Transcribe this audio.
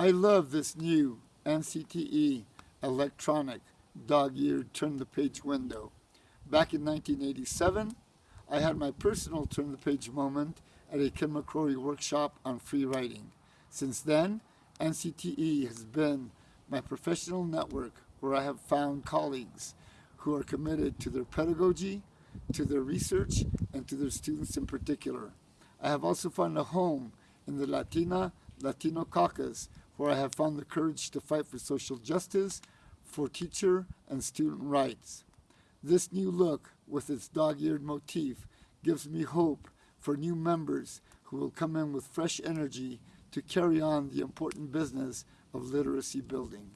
I love this new NCTE electronic dog-eared turn-the-page window. Back in 1987, I had my personal turn-the-page moment at a Ken Macrorie workshop on free writing. Since then, NCTE has been my professional network where I have found colleagues who are committed to their pedagogy, to their research, and to their students in particular. I have also found a home in the Latina Latino caucus where I have found the courage to fight for social justice, for teacher and student rights. This new look with its dog-eared motif gives me hope for new members who will come in with fresh energy to carry on the important business of literacy building.